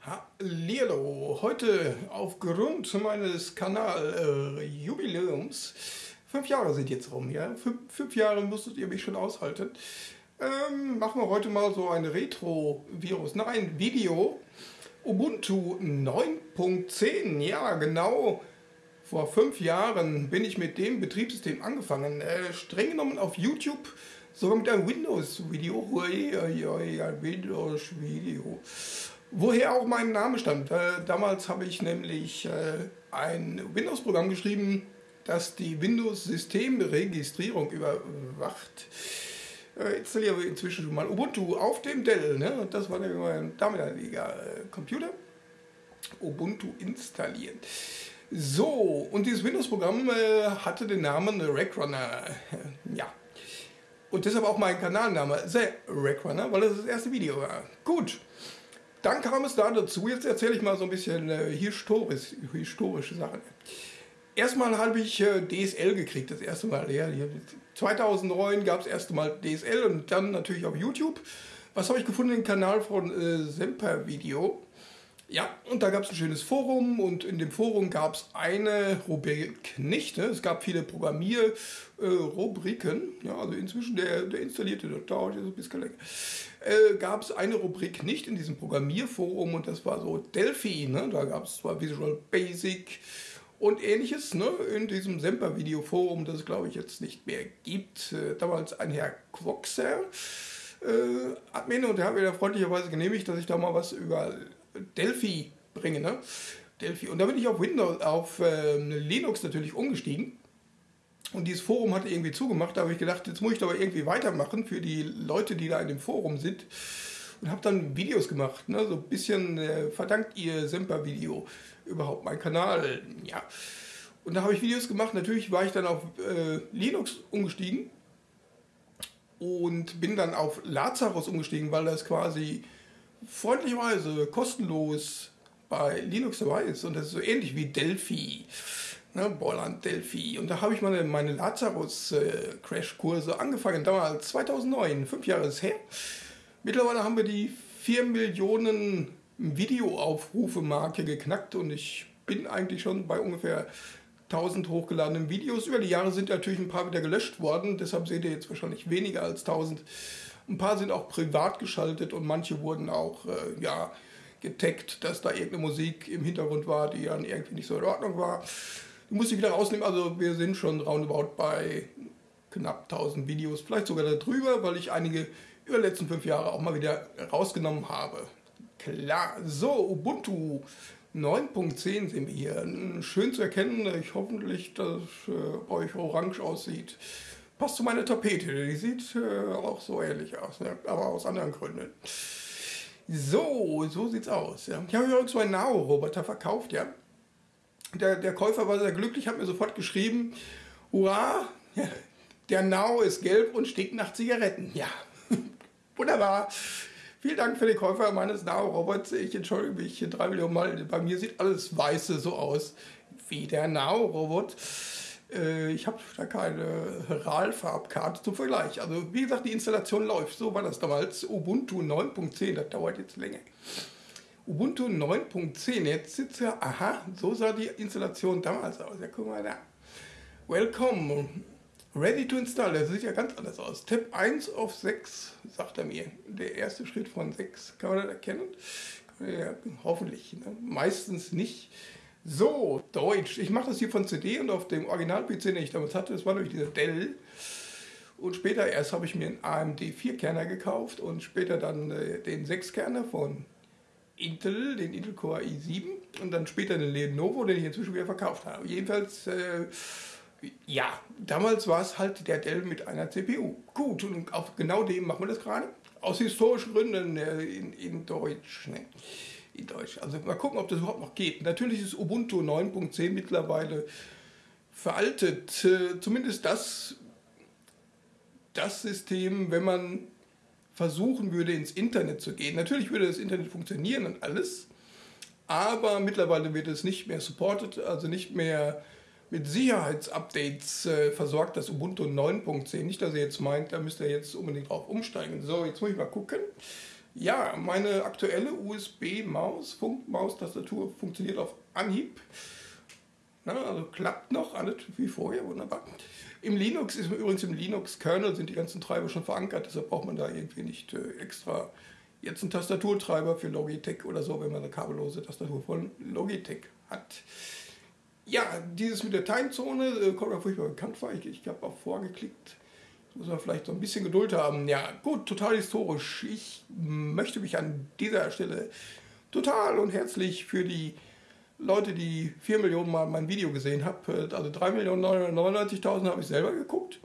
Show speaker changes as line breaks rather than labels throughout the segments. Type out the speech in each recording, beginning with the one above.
Hallihallo, heute aufgrund meines Kanal-Jubiläums, äh, fünf Jahre sind jetzt rum, ja, fünf, fünf, Jahre musstet ihr mich schon aushalten, ähm, machen wir heute mal so ein Retro-Virus, nein, Video, Ubuntu 9.10, ja genau, vor fünf Jahren bin ich mit dem Betriebssystem angefangen, äh, streng genommen auf YouTube, sogar mit einem Windows-Video, Windows-Video. Woher auch mein Name stammt. Äh, damals habe ich nämlich äh, ein Windows-Programm geschrieben, das die Windows-Systemregistrierung überwacht. Äh, installiere inzwischen schon mal Ubuntu auf dem Dell. Ne? Das war mein damaliger äh, Computer. Ubuntu installieren. So, und dieses Windows-Programm äh, hatte den Namen Rackrunner. ja. Und deshalb auch mein Kanalname, The Rackrunner, weil das das erste Video war. Gut. Dann kam es da dazu, jetzt erzähle ich mal so ein bisschen äh, historisch, historische Sachen. Erstmal habe ich äh, DSL gekriegt, das erste Mal. Ja, 2009 gab es erste Mal DSL und dann natürlich auf YouTube. Was habe ich gefunden? Den Kanal von äh, Semper Video. Ja, und da gab es ein schönes Forum und in dem Forum gab es eine Rubrik nicht. Ne? Es gab viele Programmierrubriken. Äh, ja, also inzwischen der, der installierte, der dauert jetzt ein bisschen länger. Äh, gab es eine Rubrik nicht in diesem Programmierforum und das war so Delphi. Ne? Da gab es zwar Visual Basic und ähnliches ne? in diesem Semper-Video-Forum, das es glaube ich jetzt nicht mehr gibt. Äh, damals ein Herr Quoxer. Äh, Admin und der hat mir da freundlicherweise genehmigt, dass ich da mal was über Delphi bringe. Ne? Delphi. Und da bin ich auf Windows, auf äh, Linux natürlich umgestiegen. Und dieses Forum hatte irgendwie zugemacht. Da habe ich gedacht, jetzt muss ich doch irgendwie weitermachen für die Leute, die da in dem Forum sind. Und habe dann Videos gemacht. Ne? So ein bisschen äh, verdankt ihr Semper-Video überhaupt mein Kanal. Ja. Und da habe ich Videos gemacht. Natürlich war ich dann auf äh, Linux umgestiegen. Und bin dann auf Lazarus umgestiegen, weil das quasi freundlicherweise kostenlos bei Linux dabei ist. Und das ist so ähnlich wie Delphi. Ne, Borland Delphi. Und da habe ich meine, meine Lazarus-Crash-Kurse äh, angefangen, damals 2009, fünf Jahre ist her. Mittlerweile haben wir die 4 Millionen Videoaufrufe-Marke geknackt und ich bin eigentlich schon bei ungefähr 1000 hochgeladenen Videos. Über die Jahre sind natürlich ein paar wieder gelöscht worden, deshalb seht ihr jetzt wahrscheinlich weniger als 1000. Ein paar sind auch privat geschaltet und manche wurden auch äh, ja, getaggt, dass da irgendeine Musik im Hintergrund war, die dann irgendwie nicht so in Ordnung war. Die musste ich wieder rausnehmen. Also wir sind schon roundabout bei knapp 1000 Videos, vielleicht sogar darüber, weil ich einige über die letzten fünf Jahre auch mal wieder rausgenommen habe. Klar, so Ubuntu 9.10 sehen wir hier. Schön zu erkennen, ich hoffentlich, dass äh, euch orange aussieht passt zu meiner Tapete. Die sieht äh, auch so ähnlich aus, ne? aber aus anderen Gründen. So, so sieht's aus. Ja. Ich habe übrigens so einen Nao-Roboter verkauft, ja. Der, der Käufer war sehr glücklich, hat mir sofort geschrieben, hurra, der Nao ist gelb und stinkt nach Zigaretten. Ja, wunderbar. Vielen Dank für den Käufer meines Nao-Robots. Ich entschuldige mich drei Millionen Mal. Bei mir sieht alles weiße so aus wie der Nao-Robot. Äh, ich habe da keine RAL-Farbkarte zum Vergleich. Also wie gesagt, die Installation läuft. So war das damals. Ubuntu 9.10, das dauert jetzt länger. Ubuntu 9.10, jetzt sitzt ja, aha, so sah die Installation damals aus. Ja, guck mal da. Welcome. Ready to install. Das sieht ja ganz anders aus. Tab 1 auf 6, sagt er mir. Der erste Schritt von 6. Kann man das erkennen? Ja, hoffentlich. Ne? Meistens nicht. So, Deutsch. Ich mache das hier von CD und auf dem Original-PC, den ich damals hatte, das war nämlich dieser Dell. Und später erst habe ich mir einen AMD 4-Kerner gekauft und später dann äh, den 6-Kerner von Intel, den Intel Core i7 und dann später den Lenovo, den ich inzwischen wieder verkauft habe. Jedenfalls, äh, ja, damals war es halt der Dell mit einer CPU. Gut, und auf genau dem machen wir das gerade. Aus historischen Gründen äh, in, in Deutsch. Ne? In Deutsch. Also mal gucken, ob das überhaupt noch geht. Natürlich ist Ubuntu 9.10 mittlerweile veraltet. Äh, zumindest das, das System, wenn man versuchen würde, ins Internet zu gehen. Natürlich würde das Internet funktionieren und alles, aber mittlerweile wird es nicht mehr supported, also nicht mehr mit Sicherheitsupdates äh, versorgt, das Ubuntu 9.10. Nicht, dass ihr jetzt meint, da müsst ihr jetzt unbedingt drauf umsteigen. So, jetzt muss ich mal gucken. Ja, meine aktuelle USB-Maus, Funkmaustastatur funktioniert auf Anhieb. Na, also klappt noch alles wie vorher, wunderbar. Im Linux ist übrigens im Linux-Kernel sind die ganzen Treiber schon verankert, deshalb braucht man da irgendwie nicht äh, extra jetzt einen Tastaturtreiber für Logitech oder so, wenn man eine kabellose Tastatur von Logitech hat. Ja, dieses mit der Timezone äh, kommt mir furchtbar bekannt vor. Ich, ich habe auch vorgeklickt. Muss man vielleicht so ein bisschen Geduld haben. Ja, gut, total historisch. Ich möchte mich an dieser Stelle total und herzlich für die Leute, die 4 Millionen Mal mein Video gesehen haben, äh, also 3.999.000 habe ich selber geguckt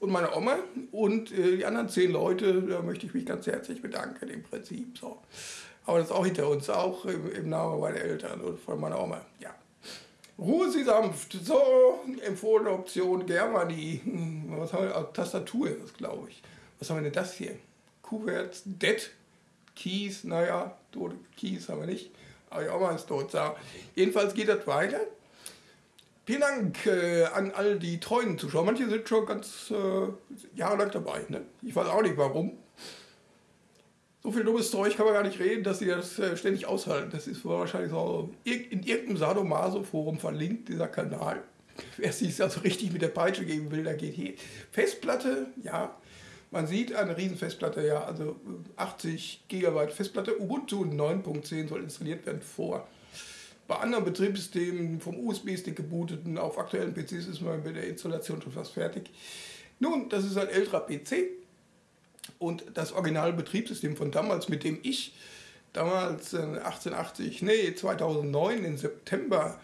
und meine Oma und äh, die anderen 10 Leute, da möchte ich mich ganz herzlich bedanken im Prinzip. So. Aber das ist auch hinter uns, auch im, im Namen meiner Eltern und von meiner Oma. Ja. Ruhe Sie sanft. So, empfohlene Option, Germany. Hm, was haben wir? Tastatur ist das, glaube ich. Was haben wir denn das hier? Kuverts, Dead, Keys, naja, tote Keys haben wir nicht. Aber die Oma ist tot. So. Jedenfalls geht das weiter. Vielen Dank äh, an all die treuen Zuschauer. Manche sind schon ganz äh, jahrelang dabei. Ne? Ich weiß auch nicht warum. So viel dummes Zeug kann man gar nicht reden, dass sie das äh, ständig aushalten. Das ist wahrscheinlich so in irgendeinem Sadomaso-Forum verlinkt, dieser Kanal. Wer sich also richtig mit der Peitsche geben will, der geht hier. Festplatte, ja, man sieht eine riesen Festplatte, ja, also 80 GB Festplatte. Ubuntu 9.10 soll installiert werden vor. Bei anderen Betriebssystemen vom USB-Stick gebooteten auf aktuellen PCs ist man mit der Installation schon fast fertig. Nun, das ist ein älterer PC und das Originalbetriebssystem von damals, mit dem ich damals 1880, äh, nee, 2009 im September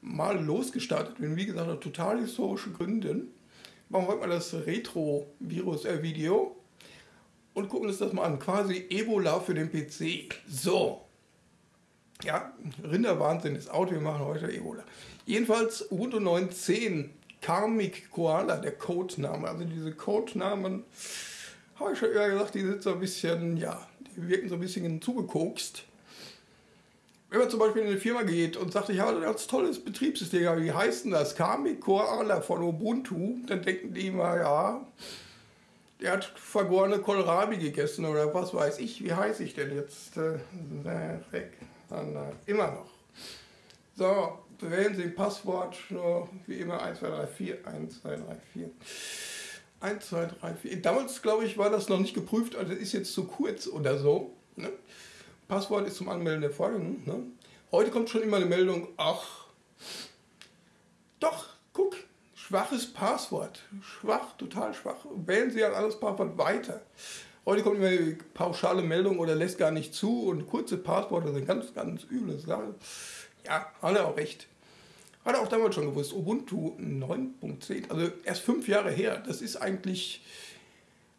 mal losgestartet bin, wie gesagt, aus total historischen Gründen machen wir mal das Retro-Virus-Video und gucken uns das mal an. Quasi Ebola für den PC. So. Ja, Rinderwahnsinn ist Auto, wir machen heute Ebola. Jedenfalls Ubuntu 9.10 Karmic Koala, der Codename. Also diese Codenamen, habe ich schon eher gesagt, die sind so ein bisschen, ja, die wirken so ein bisschen zugekokst. Wenn man zum Beispiel in eine Firma geht und sagt, ich habe ein ganz tolles Betriebssystem, wie heißt denn das? Kami Koala von Ubuntu, dann denken die immer, ja, der hat vergorene Kohlrabi gegessen oder was weiß ich, wie heiße ich denn jetzt? Äh, äh, immer noch. So, wählen Sie ein Passwort, nur wie immer 1, 2, 3, 4, 1, 2, 3, 4. 1, 2, 3, 4. Damals, glaube ich, war das noch nicht geprüft, also ist jetzt zu kurz oder so. Ne? Passwort ist zum Anmelden der Folgen. Ne? Heute kommt schon immer eine Meldung, ach, doch, guck, schwaches Passwort. Schwach, total schwach. Wählen Sie ein anderes Passwort weiter. Heute kommt immer eine pauschale Meldung oder lässt gar nicht zu und kurze Passworte sind ganz, ganz üble Sache. Ja, hat er auch recht. Hat er auch damals schon gewusst. Ubuntu 9.10, also erst fünf Jahre her. Das ist eigentlich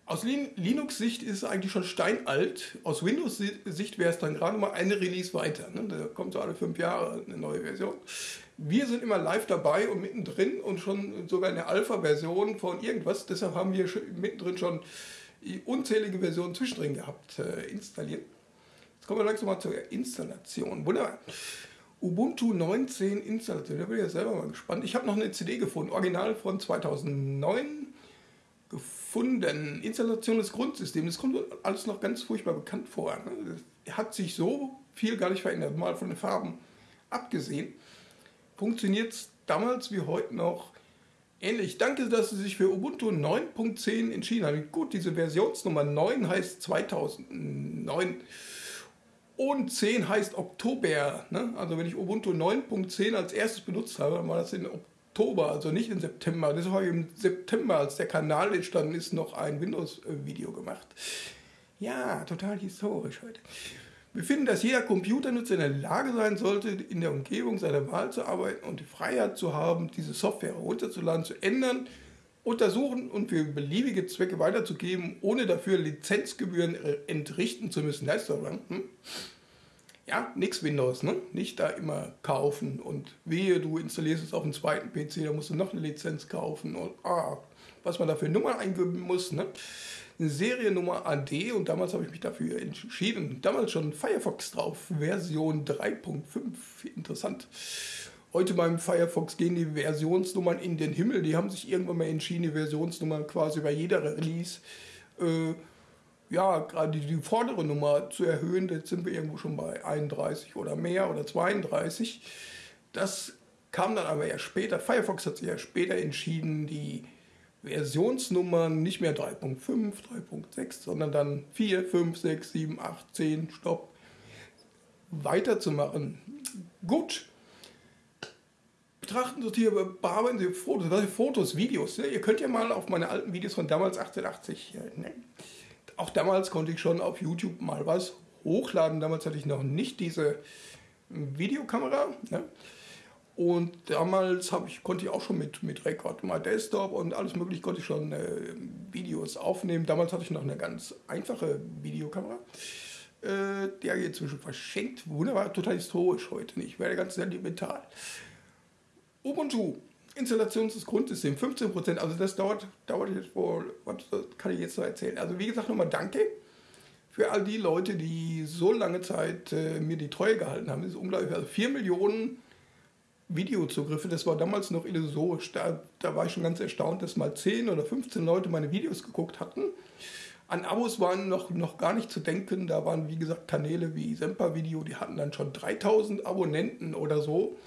aus Linux-Sicht ist es eigentlich schon steinalt. Aus Windows-Sicht wäre es dann gerade mal eine Release weiter. Ne? Da kommt so alle fünf Jahre eine neue Version. Wir sind immer live dabei und mittendrin und schon sogar in der Alpha-Version von irgendwas. Deshalb haben wir mittendrin schon unzählige Versionen zwischendrin gehabt, äh, installiert. Jetzt kommen wir langsam mal zur Installation. Wunderbar. Ubuntu 19 Installation, da bin ich ja selber mal gespannt. Ich habe noch eine CD gefunden, original von 2009 gefunden. Installation des Grundsystems, das kommt alles noch ganz furchtbar bekannt vor. Ne? Hat sich so viel gar nicht verändert, mal von den Farben abgesehen. Funktioniert es damals wie heute noch ähnlich. Danke, dass Sie sich für Ubuntu 9.10 entschieden haben. Gut, diese Versionsnummer 9 heißt 2009 und 10 heißt Oktober. Ne? Also wenn ich Ubuntu 9.10 als erstes benutzt habe, dann war das in Oktober. Also nicht im September. Das habe ich im September, als der Kanal entstanden ist, noch ein Windows-Video gemacht. Ja, total historisch heute. Wir finden, dass jeder Computernutzer in der Lage sein sollte, in der Umgebung seiner Wahl zu arbeiten und die Freiheit zu haben, diese Software herunterzuladen, zu ändern, untersuchen und für beliebige Zwecke weiterzugeben, ohne dafür Lizenzgebühren entrichten zu müssen. Ist doch, hm? ja, nix Windows, ne? Nicht da immer kaufen und wehe, du installierst es auf dem zweiten PC, da musst du noch eine Lizenz kaufen und ah, was man dafür Nummer eingeben muss, ne? Eine Seriennummer AD und damals habe ich mich dafür entschieden. Damals schon Firefox drauf, Version 3.5, interessant. Heute beim Firefox gehen die Versionsnummern in den Himmel. Die haben sich irgendwann mal entschieden, die Versionsnummern quasi bei jeder Release äh, ja, gerade die, vordere Nummer zu erhöhen, jetzt sind wir irgendwo schon bei 31 oder mehr oder 32. Das kam dann aber erst später. Firefox hat sich ja später entschieden, die Versionsnummern nicht mehr 3.5, 3.6, sondern dann 4, 5, 6, 7, 8, 10, Stopp, weiterzumachen. Gut. Betrachten hier, bearbeiten Sie Fotos, was Fotos, Videos. Ne? Ihr könnt ja mal auf meine alten Videos von damals 1880, ne? auch damals konnte ich schon auf YouTube mal was hochladen. Damals hatte ich noch nicht diese Videokamera. Ne? Und damals ich, konnte ich auch schon mit, mit Record My Desktop und alles mögliche konnte ich schon äh, Videos aufnehmen. Damals hatte ich noch eine ganz einfache Videokamera. Äh, der geht zwischen verschenkt. Wunderbar, total historisch heute nicht. Wäre ganz sentimental. Ubuntu, Installations- des Grundsystems, 15%. Also das dauert, dauert jetzt wohl, was kann ich jetzt noch erzählen? Also wie gesagt, nochmal danke für all die Leute, die so lange Zeit äh, mir die Treue gehalten haben. Das ist unglaublich. Also 4 Millionen Videozugriffe, das war damals noch illusorisch. Da, da war ich schon ganz erstaunt, dass mal 10 oder 15 Leute meine Videos geguckt hatten. An Abos waren noch, noch gar nicht zu denken. Da waren, wie gesagt, Kanäle wie Semper Video, die hatten dann schon 3000 Abonnenten oder so.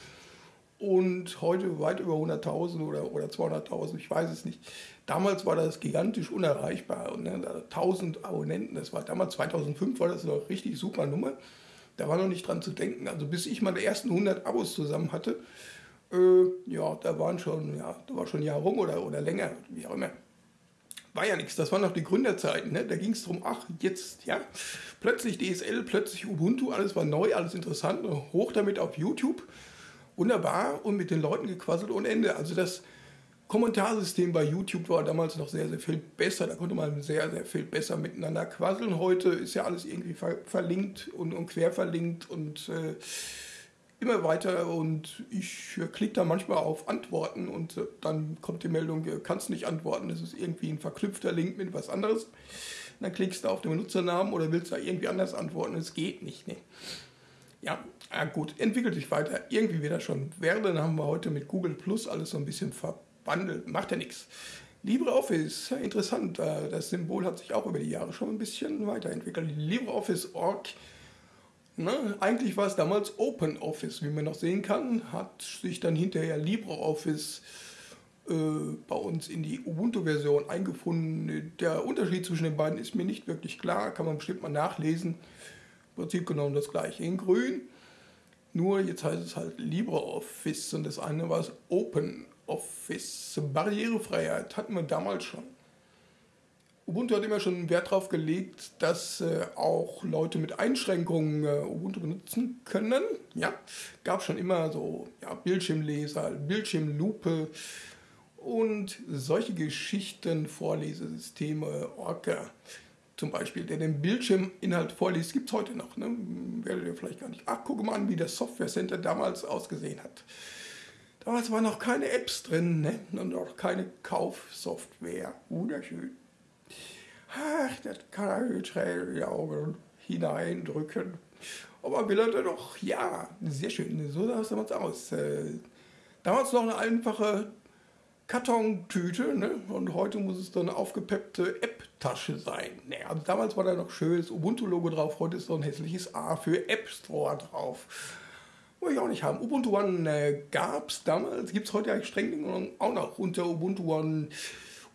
Und heute weit über 100.000 oder, oder 200.000, ich weiß es nicht. Damals war das gigantisch unerreichbar. Und, ne, 1000 Abonnenten, das war damals 2005, war das eine richtig super Nummer. Da war noch nicht dran zu denken. Also bis ich meine ersten 100 Abos zusammen hatte, äh, ja, da waren schon, ja, da war schon ein Jahr rum oder, oder länger, wie auch immer. War ja nichts, das waren noch die Gründerzeiten. Ne? Da ging es darum, ach, jetzt, ja, plötzlich DSL, plötzlich Ubuntu, alles war neu, alles interessant, hoch damit auf YouTube. Wunderbar und mit den Leuten gequasselt ohne Ende. Also das, Kommentarsystem bei YouTube war damals noch sehr, sehr viel besser. Da konnte man sehr, sehr viel besser miteinander quasseln. Heute ist ja alles irgendwie ver verlinkt und, und quer verlinkt und äh, immer weiter. Und ich äh, klicke da manchmal auf Antworten und äh, dann kommt die Meldung, du kannst nicht antworten. Das ist irgendwie ein verknüpfter Link mit was anderes. Dann klickst du auf den Benutzernamen oder willst da irgendwie anders antworten. Es geht nicht. Ne? Ja, ja, gut, entwickelt sich weiter. Irgendwie wird das schon werden. Haben wir heute mit Google Plus alles so ein bisschen verpackt wandelt, macht ja nichts. LibreOffice, interessant, äh, das Symbol hat sich auch über die Jahre schon ein bisschen weiterentwickelt. LibreOffice.org, ne, eigentlich war es damals OpenOffice, wie man noch sehen kann, hat sich dann hinterher LibreOffice äh, bei uns in die Ubuntu-Version eingefunden. Der Unterschied zwischen den beiden ist mir nicht wirklich klar, kann man bestimmt mal nachlesen. Im Prinzip genommen das gleiche in grün. Nur jetzt heißt es halt LibreOffice und das eine war es OpenOffice. Office. Barrierefreiheit hatten wir damals schon. Ubuntu hat immer schon Wert darauf gelegt, dass äh, auch Leute mit Einschränkungen äh, Ubuntu benutzen können. Ja, gab schon immer so ja, Bildschirmleser, Bildschirmlupe und solche Geschichten, Vorlesesysteme, Orca zum Beispiel, der den Bildschirminhalt vorliest, gibt es heute noch. Ne? Werdet ihr vielleicht gar nicht. Ach, guck mal an, wie das Software Center damals ausgesehen hat. Damals waren noch keine Apps drin ne? und auch keine Kaufsoftware. Wunderschön. Ach, das kann er schnell die Augen hineindrücken. Aber will er doch, ja, sehr schön. So sah es damals aus. Äh, damals noch eine einfache Kartontüte ne? und heute muss es dann eine aufgepeppte App-Tasche sein. Ne, also damals war da noch schönes Ubuntu-Logo drauf, heute ist so ein hässliches A für App Store drauf. Wollte ich auch nicht haben. Ubuntu One äh, gab es damals, gibt es heute eigentlich streng genommen auch noch unter Ubuntu One,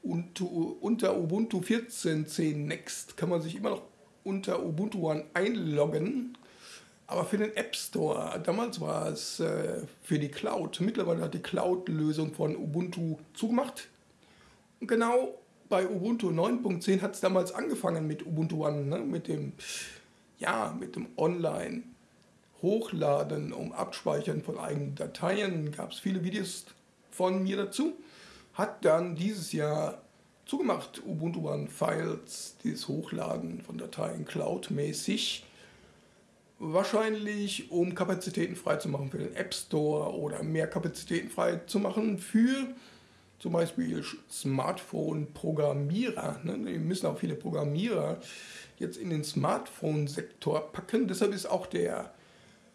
unter, unter Ubuntu 14.10 Next kann man sich immer noch unter Ubuntu One einloggen. Aber für den App Store, damals war es äh, für die Cloud. Mittlerweile hat die Cloud-Lösung von Ubuntu zugemacht. Und genau bei Ubuntu 9.10 hat es damals angefangen mit Ubuntu One, ne? mit dem, ja, dem Online. Hochladen, um Abspeichern von eigenen Dateien. Gab es viele Videos von mir dazu. Hat dann dieses Jahr zugemacht, Ubuntu One Files, dieses Hochladen von Dateien cloudmäßig. Wahrscheinlich, um Kapazitäten freizumachen für den App Store oder mehr Kapazitäten freizumachen für zum Beispiel Smartphone-Programmierer. Ne? Wir müssen auch viele Programmierer jetzt in den Smartphone-Sektor packen. Deshalb ist auch der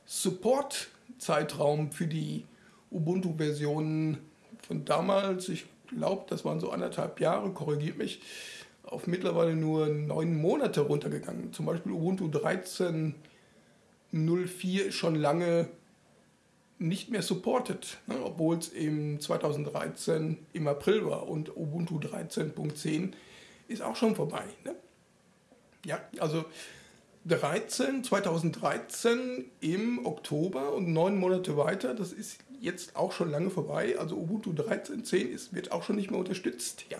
Support-Zeitraum für die Ubuntu-Versionen von damals, ich glaube, das waren so anderthalb Jahre, korrigiert mich, auf mittlerweile nur neun Monate runtergegangen. Zum Beispiel Ubuntu 13 04 schon lange nicht mehr supported, ne, obwohl es im 2013 im April war und Ubuntu 13.10 ist auch schon vorbei. Ne? Ja, also 13, 2013 im Oktober und neun Monate weiter, das ist jetzt auch schon lange vorbei. Also Ubuntu 13.10 wird auch schon nicht mehr unterstützt. Ja,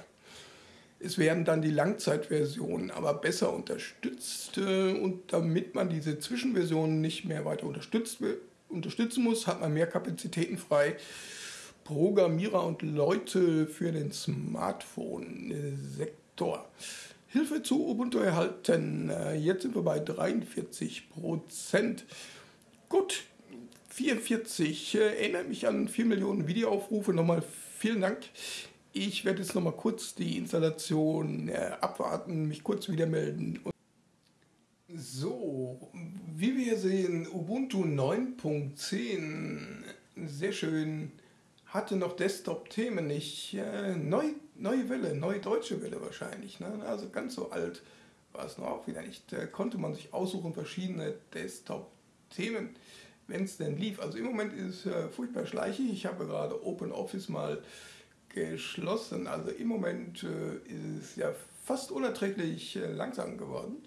es werden dann die Langzeitversionen aber besser unterstützt und damit man diese Zwischenversionen nicht mehr weiter unterstützt wird, unterstützen muss, hat man mehr Kapazitäten frei. Programmierer und Leute für den Smartphone-Sektor. Hilfe zu Ubuntu erhalten. Äh, jetzt sind wir bei 43 Prozent. Gut, 44. Äh, erinnert mich an 4 Millionen Videoaufrufe. Nochmal vielen Dank. Ich werde jetzt nochmal kurz die Installation äh, abwarten, mich kurz wieder melden. So, wie wir sehen, Ubuntu 9.10, sehr schön, hatte noch Desktop-Themen nicht. Äh, neu, neue Welle, neue deutsche Welle wahrscheinlich. Ne? Also ganz so alt war es noch auch wieder nicht. Da konnte man sich aussuchen, verschiedene Desktop-Themen, wenn es denn lief. Also im Moment ist es äh, furchtbar schleichig. Ich habe gerade OpenOffice mal geschlossen. Also im Moment äh, ist es ja fast unerträglich äh, langsam geworden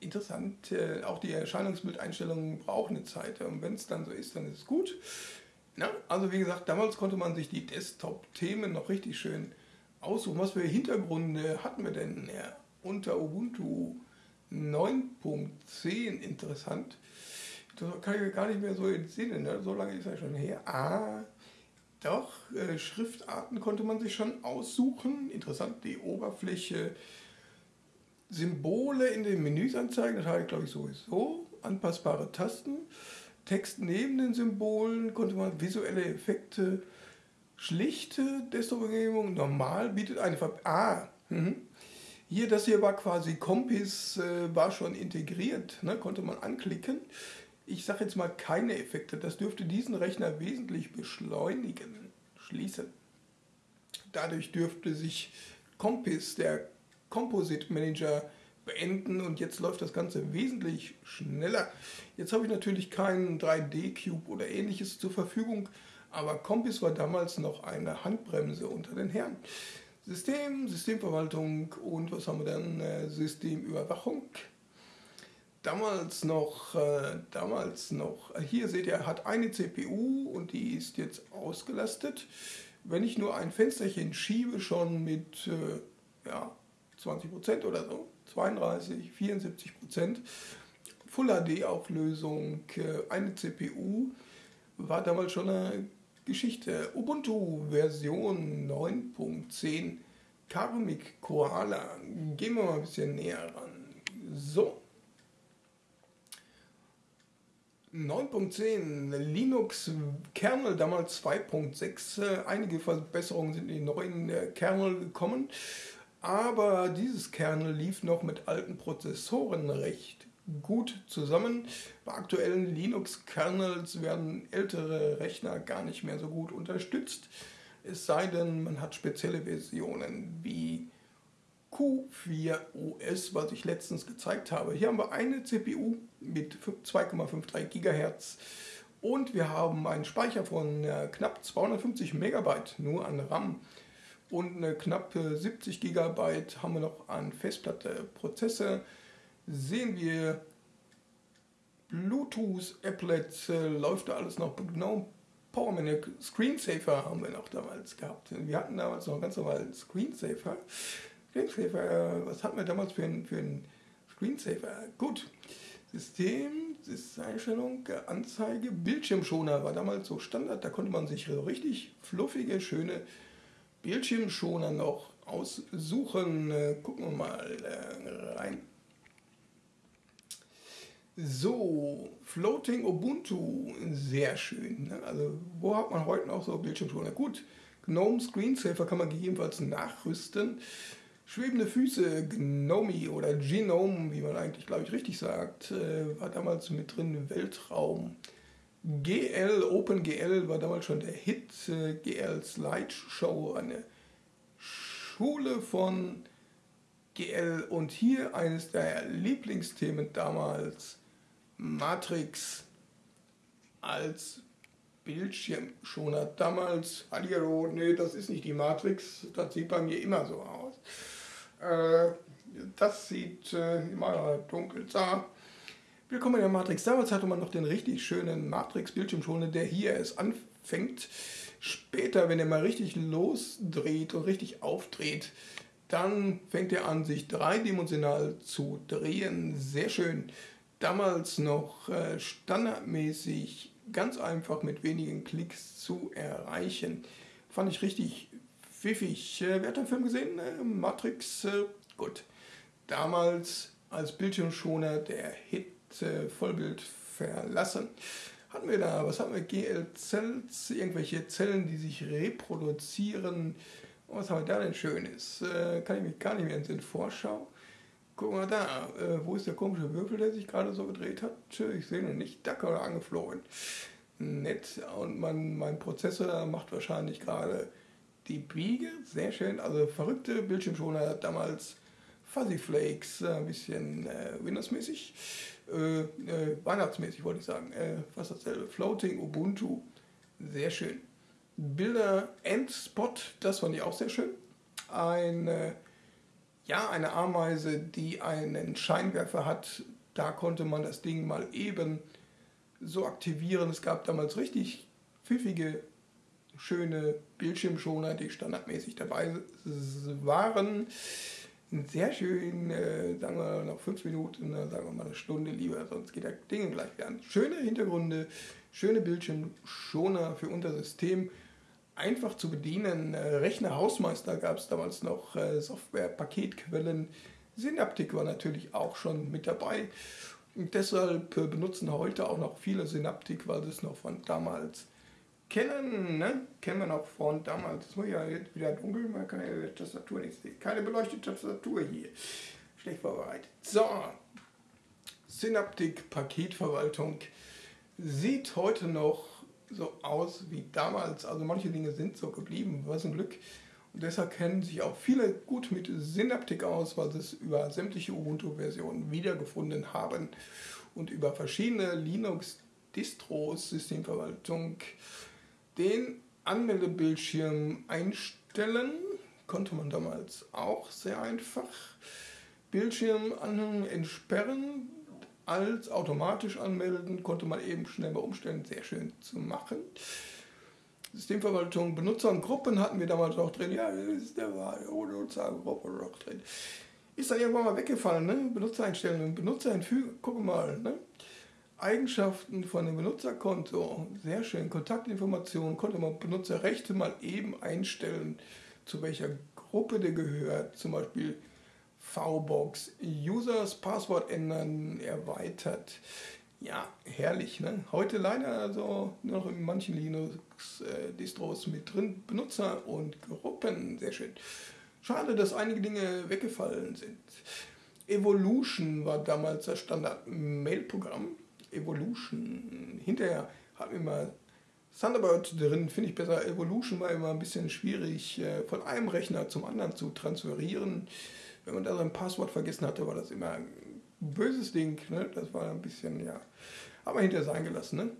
interessant. Äh, auch die Erscheinungsbildeinstellungen brauchen eine Zeit. Und wenn es dann so ist, dann ist es gut. Na, also wie gesagt, damals konnte man sich die Desktop-Themen noch richtig schön aussuchen. Was für Hintergründe hatten wir denn ja, unter Ubuntu 9.10 interessant? Das kann ich gar nicht mehr so entsinnen, ne? so lange ist er schon her. Ah, doch, äh, Schriftarten konnte man sich schon aussuchen. Interessant, die Oberfläche Symbole in den Menüs anzeigen, das habe ich glaube ich sowieso. Anpassbare Tasten. Text neben den Symbolen konnte man visuelle Effekte, schlichte Desktop-Umgebung, normal bietet eine Ver Ah, mh. hier, das hier war quasi Kompis, äh, war schon integriert, ne, konnte man anklicken. Ich sage jetzt mal keine Effekte, das dürfte diesen Rechner wesentlich beschleunigen, schließen. Dadurch dürfte sich Kompis, der Composite Manager beenden und jetzt läuft das Ganze wesentlich schneller. Jetzt habe ich natürlich keinen 3D-Cube oder ähnliches zur Verfügung, aber Compis war damals noch eine Handbremse unter den Herren. System, Systemverwaltung und was haben wir dann? Äh, Systemüberwachung. Damals noch, äh, damals noch, äh, hier seht ihr, hat eine CPU und die ist jetzt ausgelastet. Wenn ich nur ein Fensterchen schiebe, schon mit äh, ja, 20 Prozent oder so, 32, 74 Prozent. Full HD-Auflösung, äh, eine CPU, war damals schon eine Geschichte. Ubuntu Version 9.10, Karmic Koala. Gehen wir mal ein bisschen näher ran. So. 9.10 Linux Kernel damals 2.6. Einige Verbesserungen sind in den neuen äh, Kernel gekommen. Aber dieses Kernel lief noch mit alten Prozessoren recht gut zusammen. Bei aktuellen Linux-Kernels werden ältere Rechner gar nicht mehr so gut unterstützt. Es sei denn, man hat spezielle Versionen wie Q4 OS, was ich letztens gezeigt habe. Hier haben wir eine CPU mit 2,53 GHz und wir haben einen Speicher von äh, knapp 250 Megabyte nur an RAM und eine knappe 70 GB haben wir noch an Festplatte. Prozesse sehen wir Bluetooth, Applet, äh, läuft da alles noch genau. PowerManager, Screensaver haben wir noch damals gehabt. Wir hatten damals noch ganz normal Screensaver. Screensaver, äh, was hatten wir damals für einen für Screensaver? Gut. System, Einstellung, Anzeige, Bildschirmschoner war damals so Standard, da konnte man sich richtig fluffige, schöne Bildschirmschoner noch aussuchen. Äh, gucken wir mal äh, rein. So, Floating Ubuntu, sehr schön. Ne? Also, wo hat man heute noch so Bildschirmschoner? Gut, GNOME Screensaver kann man gegebenenfalls nachrüsten. Schwebende Füße, GNOME oder Genome, wie man eigentlich, glaube ich, richtig sagt, äh, war damals mit drin Weltraum. GL, OpenGL war damals schon der Hit. Äh, GL Slideshow, eine Schule von GL und hier eines der Lieblingsthemen damals, Matrix als Bildschirmschoner. Damals, hallo, nee, das ist nicht die Matrix, das sieht bei mir immer so aus. Äh, das sieht äh, immer dunkel da. Willkommen in der Matrix. Damals hatte man noch den richtig schönen Matrix-Bildschirmschoner, der hier erst anfängt. Später, wenn er mal richtig losdreht und richtig aufdreht, dann fängt er an, sich dreidimensional zu drehen. Sehr schön. Damals noch äh, standardmäßig ganz einfach mit wenigen Klicks zu erreichen. Fand ich richtig pfiffig. Äh, wer hat den Film gesehen? Äh, Matrix, äh, gut. Damals als Bildschirmschoner der Hit Vollbild verlassen. Hatten wir da, was haben wir? GL-Cells, irgendwelche Zellen, die sich reproduzieren was haben wir da denn Schönes? Kann ich mich gar nicht mehr in Vorschau. Guck mal da, wo ist der komische Würfel, der sich gerade so gedreht hat? Ich sehe noch nicht, da oder angeflogen. Nett. Und man, mein Prozessor macht wahrscheinlich gerade die Biege. Sehr schön. Also verrückte Bildschirmschoner damals. Fuzzy Flakes, ein bisschen äh, Windows-mäßig. Äh, äh, Weihnachtsmäßig wollte ich sagen. Äh, fast dasselbe. Floating Ubuntu. Sehr schön. Bilder Endspot, das fand ich auch sehr schön. Eine, ja, eine Ameise, die einen Scheinwerfer hat. Da konnte man das Ding mal eben so aktivieren. Es gab damals richtig pfiffige, schöne Bildschirmschoner, die standardmäßig dabei waren. Sehr schön, äh, sagen wir noch fünf Minuten, äh, sagen wir mal eine Stunde lieber, sonst geht das Ding gleich wieder an. Schöne Hintergründe, schöne Bildschirmschoner für unser System einfach zu bedienen. Äh, Rechner Hausmeister gab es damals noch, äh, Software-Paketquellen. Synaptic war natürlich auch schon mit dabei. Und deshalb benutzen heute auch noch viele Synaptic, weil es noch von damals kennen. Ne? Kennen wir noch von damals. Es muss ja jetzt wieder dunkel, man kann ja die Tastatur nicht sehen. Keine beleuchtete Tastatur hier. Schlecht vorbereitet. So, Synaptic Paketverwaltung sieht heute noch so aus wie damals. Also manche Dinge sind so geblieben, was ein Glück. Und deshalb kennen sich auch viele gut mit Synaptic aus, weil sie es über sämtliche Ubuntu-Versionen wiedergefunden haben und über verschiedene Linux-Distros, Systemverwaltung, den Anmeldebildschirm einstellen. Konnte man damals auch sehr einfach. Bildschirm entsperren, als automatisch anmelden, konnte man eben schnell bei Umstellen sehr schön zu machen. Systemverwaltung, Benutzer und Gruppen hatten wir damals auch drin. Ja, ist der war ohne Nutzergruppe noch drin. Ist dann irgendwann mal weggefallen, ne? Benutzereinstellungen, Benutzereinfügen, guck mal, ne? Eigenschaften von dem Benutzerkonto, sehr schön. Kontaktinformationen konnte man Benutzerrechte mal eben einstellen, zu welcher Gruppe der gehört. Zum Beispiel VBox. Users Passwort ändern, erweitert. Ja, herrlich. Ne? Heute leider also nur noch in manchen Linux-Distros mit drin. Benutzer und Gruppen, sehr schön. Schade, dass einige Dinge weggefallen sind. Evolution war damals das Standard-Mail-Programm. Evolution. Hinterher hatten wir mal Thunderbird drin, finde ich besser. Evolution war immer ein bisschen schwierig, äh, von einem Rechner zum anderen zu transferieren wenn man da sein Passwort vergessen hatte, war das immer ein böses Ding. Ne? Das war ein bisschen, ja, aber hinterher sein gelassen. Ne?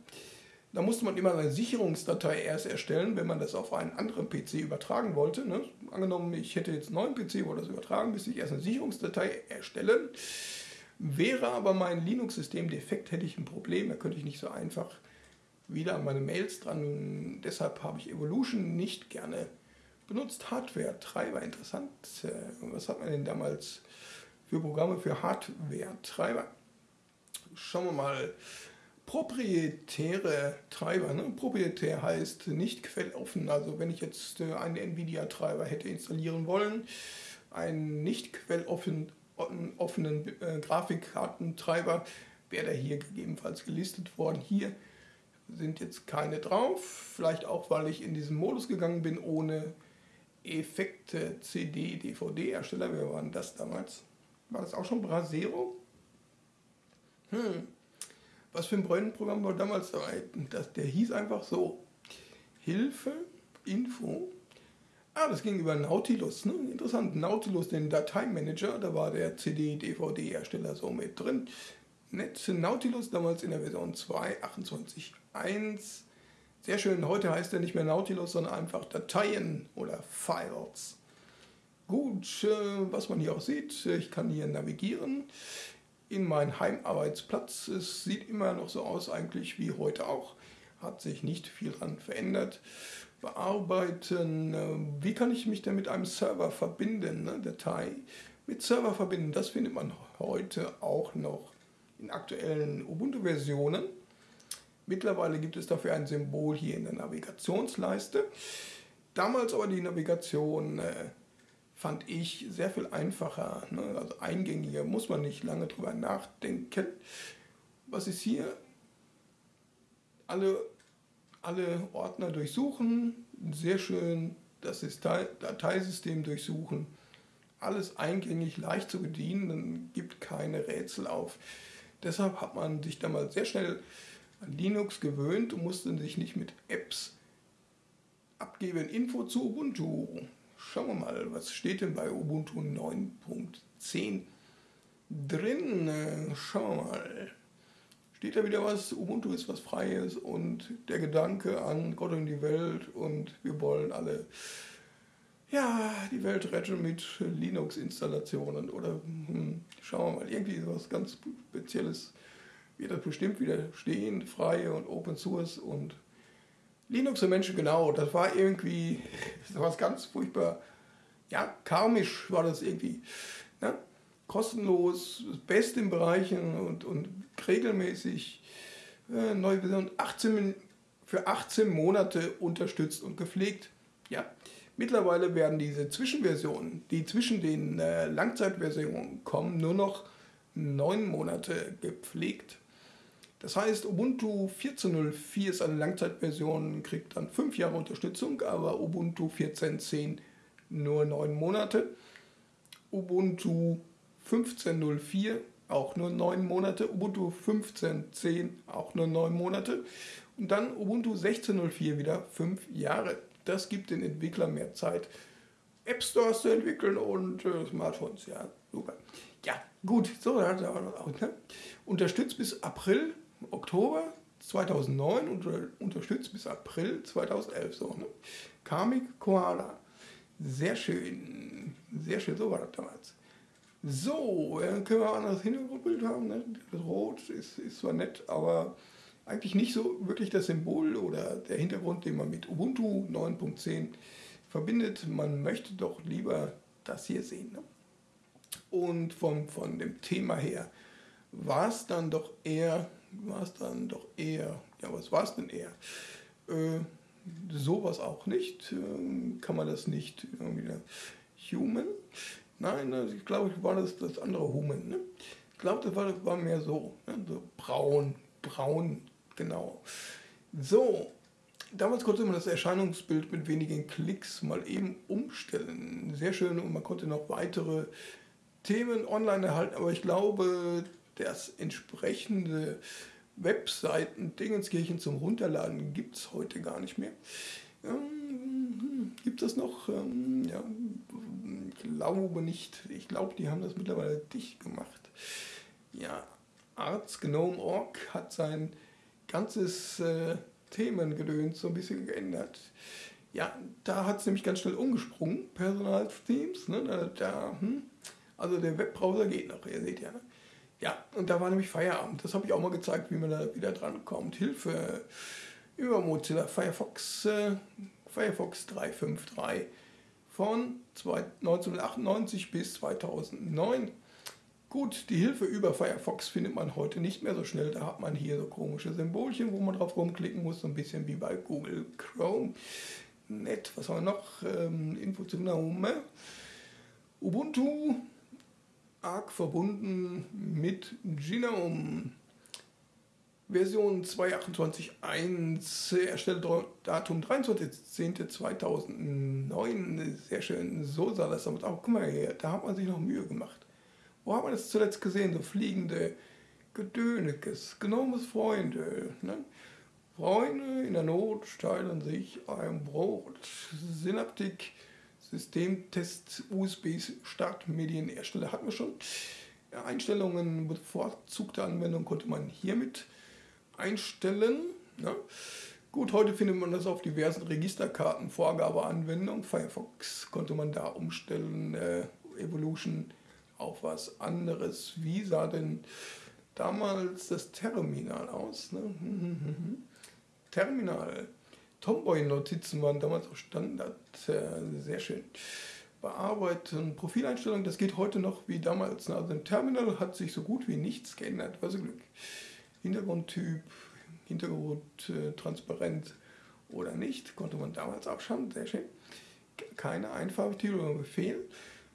Da musste man immer eine Sicherungsdatei erst erstellen, wenn man das auf einen anderen PC übertragen wollte. Ne? Angenommen, ich hätte jetzt einen neuen PC, wo das übertragen, müsste ich erst eine Sicherungsdatei erstellen. Wäre aber mein Linux-System defekt, hätte ich ein Problem. Da könnte ich nicht so einfach wieder an meine Mails dran. Deshalb habe ich Evolution nicht gerne benutzt Hardware-Treiber. Interessant. Äh, was hat man denn damals für Programme für Hardware-Treiber? Schauen wir mal. Proprietäre Treiber. Ne? Proprietär heißt nicht quelloffen. Also wenn ich jetzt äh, einen NVIDIA-Treiber hätte installieren wollen, einen nicht quelloffenen offenen äh, Grafikkartentreiber, wäre hier gegebenenfalls gelistet worden. Hier sind jetzt keine drauf. Vielleicht auch, weil ich in diesen Modus gegangen bin, ohne Effekte CD, DVD-Hersteller, wer war denn das damals? War das auch schon Brasero? Hm. Was für ein Bräunenprogramm war damals dabei? Das, der hieß einfach so: Hilfe, Info, Ah, das ging über Nautilus. Ne? Interessant. Nautilus, den Dateimanager, da war der CD-DVD-Hersteller so mit drin. Nett. Nautilus damals in der Version 2.28.1. Sehr schön. Heute heißt er nicht mehr Nautilus, sondern einfach Dateien oder Files. Gut, äh, was man hier auch sieht, ich kann hier navigieren in meinen Heimarbeitsplatz. Es sieht immer noch so aus eigentlich wie heute auch. Hat sich nicht viel dran verändert. Bearbeiten, äh, wie kann ich mich denn mit einem Server verbinden? Ne? Datei mit Server verbinden, das findet man heute auch noch in aktuellen Ubuntu-Versionen. Mittlerweile gibt es dafür ein Symbol hier in der Navigationsleiste. Damals aber die Navigation äh, fand ich sehr viel einfacher, ne? also eingängiger, muss man nicht lange drüber nachdenken. Was ist hier? Alle, alle Ordner durchsuchen, sehr schön das Dateisystem durchsuchen, alles eingängig, leicht zu bedienen, dann gibt keine Rätsel auf. Deshalb hat man sich damals sehr schnell an Linux gewöhnt und musste sich nicht mit Apps abgeben. Info zu Ubuntu. Schauen wir mal, was steht denn bei Ubuntu 9.10 drin? Schauen wir mal. Steht da wieder was? Ubuntu ist was Freies und der Gedanke an Gott und die Welt und wir wollen alle ja, die Welt retten mit Linux-Installationen oder hm, schauen wir mal, irgendwie was ganz Spezielles wird das bestimmt wieder stehen, frei und Open Source und Linux für Menschen, genau, das war irgendwie das was ganz furchtbar, ja, karmisch war das irgendwie. Kostenlos, das Beste in Bereichen und, und regelmäßig äh, neue Version 18, für 18 Monate unterstützt und gepflegt. Ja, mittlerweile werden diese Zwischenversionen, die zwischen den äh, Langzeitversionen kommen, nur noch neun Monate gepflegt. Das heißt, Ubuntu 14.04 ist eine Langzeitversion, kriegt dann 5 Jahre Unterstützung, aber Ubuntu 14.10 nur 9 Monate. Ubuntu 15.04 auch nur 9 Monate. Ubuntu 15.10 auch nur 9 Monate. Und dann Ubuntu 16.04 wieder 5 Jahre. Das gibt den Entwicklern mehr Zeit, App Stores zu entwickeln und äh, Smartphones. Ja, super. Ja, gut, so, da hat er auch ne? Unterstützt bis April Oktober 2009 und unterstützt bis April 2011. So, ne? Karmic Koala. Sehr schön. Sehr schön, so war das damals. So, dann können wir ein anderes Hintergrundbild haben. Ne? Rot ist, ist zwar nett, aber eigentlich nicht so wirklich das Symbol oder der Hintergrund, den man mit Ubuntu 9.10 verbindet. Man möchte doch lieber das hier sehen. Ne? Und vom, von dem Thema her war es dann doch eher war es dann doch eher, ja, was war es denn eher? Äh, sowas auch nicht. Äh, kann man das nicht irgendwie Human? Nein, ich glaube, war das das andere Human. Ne? Ich glaube, das war, das war mehr so, ne? so braun, braun, genau. So, damals konnte man das Erscheinungsbild mit wenigen Klicks mal eben umstellen. Sehr schön und man konnte noch weitere Themen online erhalten, aber ich glaube, das entsprechende Webseiten Dingenskirchen zum Runterladen gibt es heute gar nicht mehr. Ähm, gibt es noch? Ähm, ja, ich glaube nicht. Ich glaube, die haben das mittlerweile dicht gemacht. Ja, artsgnome.org hat sein ganzes äh, Themengedöns so ein bisschen geändert. Ja, da hat es nämlich ganz schnell umgesprungen, Personalteams. Ne, da, da hm, also der Webbrowser geht noch, ihr seht ja. Ja, und da war nämlich Feierabend. Das habe ich auch mal gezeigt, wie man da wieder dran kommt. Hilfe über Mozilla Firefox, äh, Firefox 353 von 1998 bis 2009. Gut, die Hilfe über Firefox findet man heute nicht mehr so schnell. Da hat man hier so komische Symbolchen, wo man drauf rumklicken muss, so ein bisschen wie bei Google Chrome. Nett, was haben wir noch? Ähm, Info zu Naume. Ubuntu arg verbunden mit Genome. Version 2.28.1, Erstelldatum 23.10.2009. Sehr schön, so sah das damit auch. Guck mal her, da hat man sich noch Mühe gemacht. Wo hat man das zuletzt gesehen? So fliegende Gedönekes, Gnomes Freunde. Ne? Freunde in der Not teilen sich ein Brot. Synaptik Systemtest USB Startmedienhersteller hatten wir schon. Einstellungen bevorzugte Anwendung konnte man hiermit einstellen. Ja. Gut, heute findet man das auf diversen Registerkarten, Vorgabeanwendungen. Firefox konnte man da umstellen, äh, Evolution auf was anderes. Wie sah denn damals das Terminal aus? Ne? Terminal. Tomboy-Notizen waren damals auch Standard. Äh, sehr schön. Bearbeiten, Profileinstellungen, das geht heute noch wie damals. Ne? Also im Terminal hat sich so gut wie nichts geändert. Also Glück. Hintergrundtyp, Hintergrund äh, transparent oder nicht, konnte man damals abschauen. Sehr schön. Keine Einfarbtitel oder Befehl.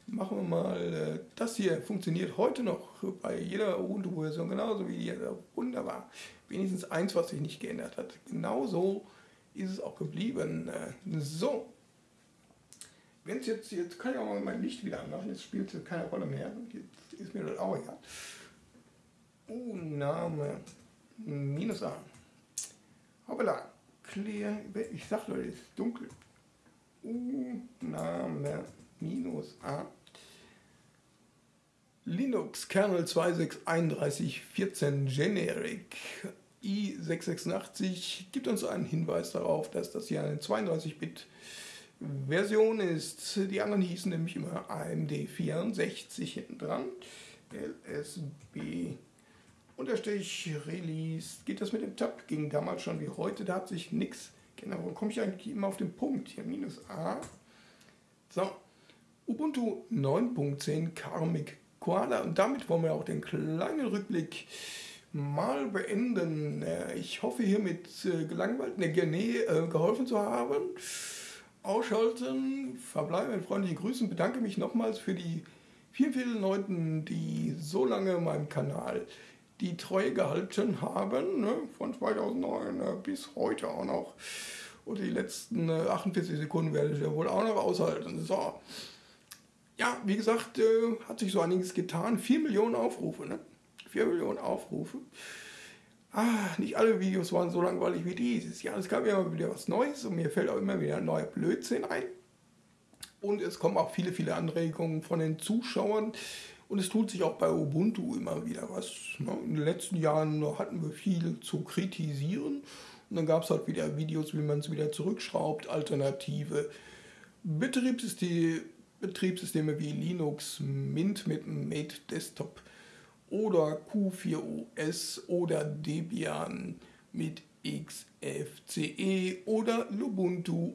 Machen wir mal äh, das hier. Funktioniert heute noch bei jeder Ubuntu-Version genauso wie hier. Wunderbar. Wenigstens eins, was sich nicht geändert hat. Genauso ist es auch geblieben. Äh, so. Wenn es jetzt, jetzt kann ich auch mal mein Licht wieder anmachen, jetzt spielt es keine Rolle mehr. Jetzt ist mir das auch egal. Oh, Name minus A. Hoppala, clear, ich sag Leute, es ist dunkel. U, Name minus A. Linux Kernel 263114 Generic i686 gibt uns einen Hinweis darauf, dass das hier eine 32-Bit Version ist. Die anderen hießen nämlich immer AMD 64 hinten dran. LSB Unterstrich Release. Geht das mit dem Tab? Ging damals schon wie heute. Da hat sich nichts geändert. Warum komme ich eigentlich immer auf den Punkt? Hier minus A. So. Ubuntu 9.10 Karmic Koala. Und damit wollen wir auch den kleinen Rückblick mal beenden. Äh, ich hoffe hiermit äh, gelangweilt, ne, nee, äh, geholfen zu haben. Ausschalten, verbleiben mit freundlichen Grüßen. Bedanke mich nochmals für die vielen, vielen Leuten, die so lange meinem Kanal die Treue gehalten haben, ne, von 2009 äh, bis heute auch noch. Und die letzten äh, 48 Sekunden werde ich ja wohl auch noch aushalten. So. Ja, wie gesagt, äh, hat sich so einiges getan. 4 Millionen Aufrufe, ne? 4 Millionen Aufrufe. Ah, nicht alle Videos waren so langweilig wie dieses. Ja, es gab immer wieder was Neues und mir fällt auch immer wieder ein neuer Blödsinn ein. Und es kommen auch viele, viele Anregungen von den Zuschauern. Und es tut sich auch bei Ubuntu immer wieder was. Ne? In den letzten Jahren hatten wir viel zu kritisieren. Und dann gab es halt wieder Videos, wie man es wieder zurückschraubt, alternative Betriebssysteme, Betriebssysteme wie Linux, Mint mit Mate Desktop oder Q4OS oder Debian mit XFCE oder Lubuntu